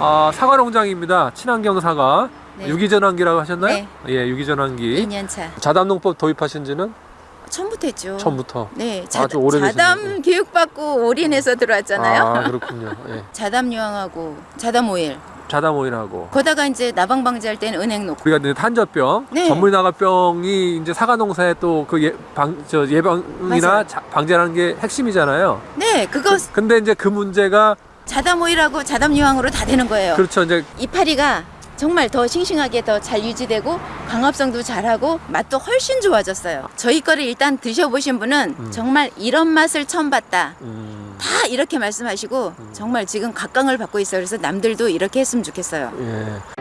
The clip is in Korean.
아, 사과 농장입니다. 친환경 사과. 네. 유기전환기라고 하셨나요? 네. 예, 유기전환기. 2년차. 자담농법 도입하신 지는 처음부터 했죠. 처음부터. 네, 자, 아주 오래되셨네요. 자담 교육받고 올인해서 들어왔잖아요. 아, 그렇군요. 예. 자담 유황하고 자담 오일. 자담 오일하고. 거다가 이제 나방 방지할 때는 은행 놓고. 우리가 이제 탄저병, 네. 전물 나가병이 이제 사과 농사에 또 그 예, 방, 저 예방이나 방제라는 게 핵심이잖아요. 네, 그거 근데 이제 그 문제가 자담 오일하고 자담 유황으로 다 되는 거예요. 그렇죠. 이제 이파리가 정말 더 싱싱하게 더 잘 유지되고 광합성도 잘하고 맛도 훨씬 좋아졌어요. 저희 거를 일단 드셔보신 분은 음. 정말 이런 맛을 처음 봤다. 음, 다 이렇게 말씀하시고 정말 지금 각광을 받고 있어요. 그래서 남들도 이렇게 했으면 좋겠어요. 예.